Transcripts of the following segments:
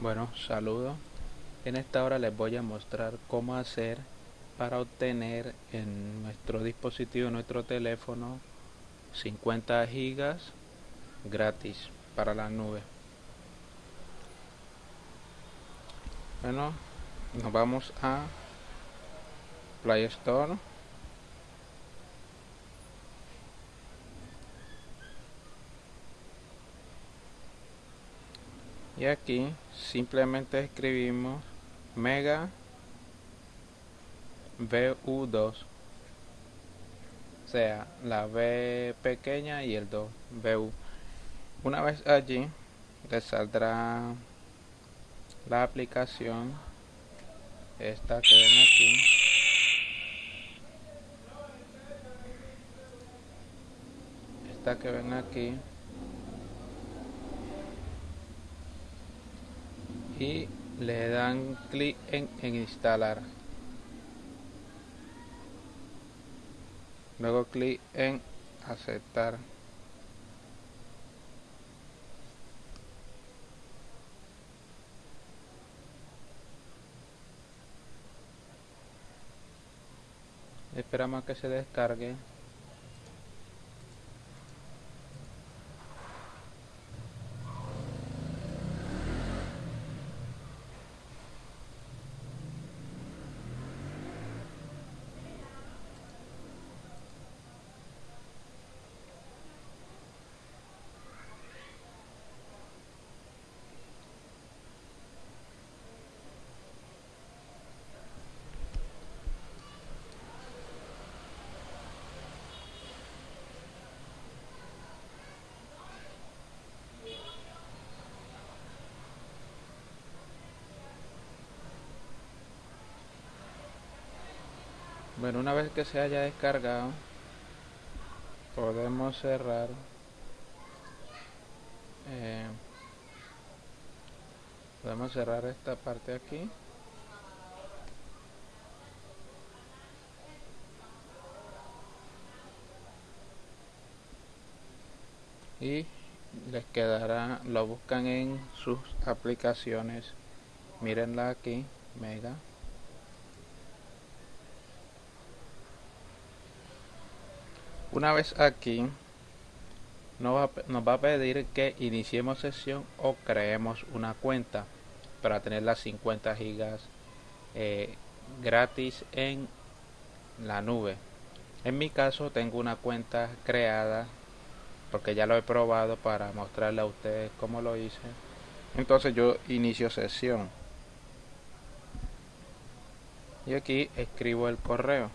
Bueno, saludos. En esta hora les voy a mostrar cómo hacer para obtener en nuestro dispositivo, nuestro teléfono, 50 gigas gratis para la nube. Bueno, nos vamos a Play Store. Y aquí simplemente escribimos mega VU2 o sea la V pequeña y el 2 VU una vez allí le saldrá la aplicación esta que ven aquí. Esta que ven aquí y le dan clic en, instalar. Luego clic en aceptar. Esperamos que se descargue Bueno, una vez que se haya descargado, podemos cerrar eh, podemos cerrar esta parte aquí. Y les quedará lo buscan en sus aplicaciones. Mírenla aquí mega Una vez aquí, nos va, a pedir que iniciemos sesión o creemos una cuenta para tener las 50 gigas eh, gratis en la nube. En mi caso tengo una cuenta creada porque ya lo he probado para mostrarle a ustedes cómo lo hice. Entonces yo inicio sesión. Y aquí escribo el correo.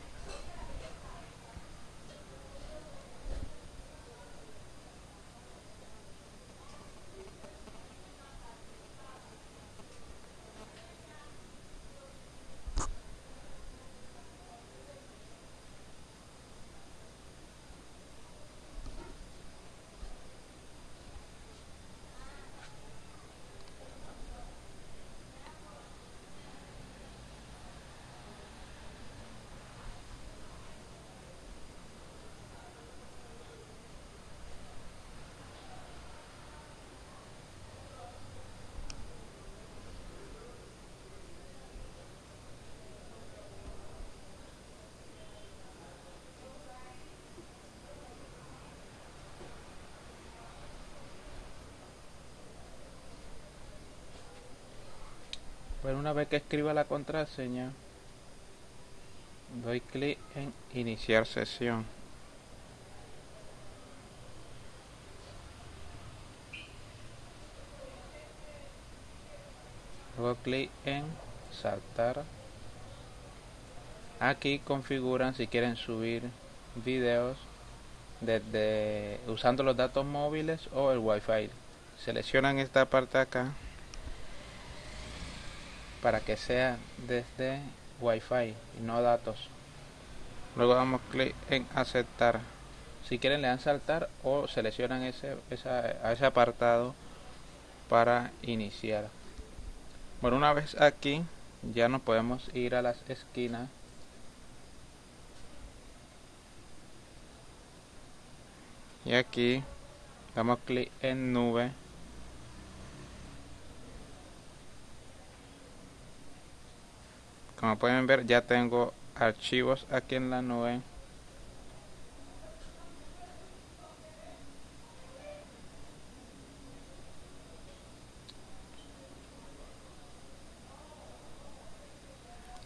Bueno, una vez que escriba la contraseña, doy clic en iniciar sesión. Luego clic en saltar. Aquí configuran si quieren subir videos desde usando los datos móviles o el wifi. Seleccionan esta parte acá para que sea desde Wi-Fi y no datos. Luego damos clic en aceptar. Si quieren le dan saltar o seleccionan ese, a ese apartado para iniciar. Bueno, una vez aquí ya nos podemos ir a las esquinas y aquí damos clic en nube como pueden ver ya tengo archivos aquí en la nube.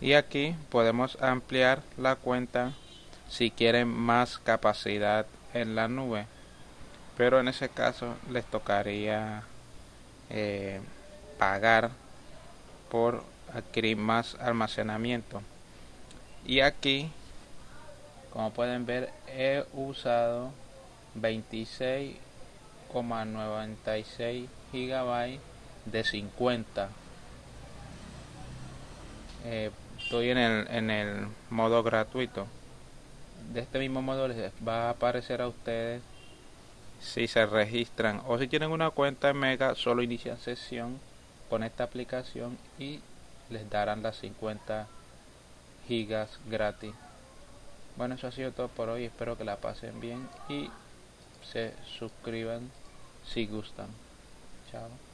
Y aquí podemos ampliar la cuenta si quieren más capacidad en la nube. Pero en ese caso les tocaría eh, pagar por adquirir más almacenamiento. Y aquí como pueden ver he usado 26,96 gigabytes de 50 eh, estoy en el, en el modo gratuito. De este mismo modo les va a aparecer a ustedes si se registran o si tienen una cuenta en Mega solo inician sesión con esta aplicación y les darán las 50 gigas gratis. Bueno eso ha sido todo por hoy. Espero que la pasen bien y se suscriban si gustan. Chao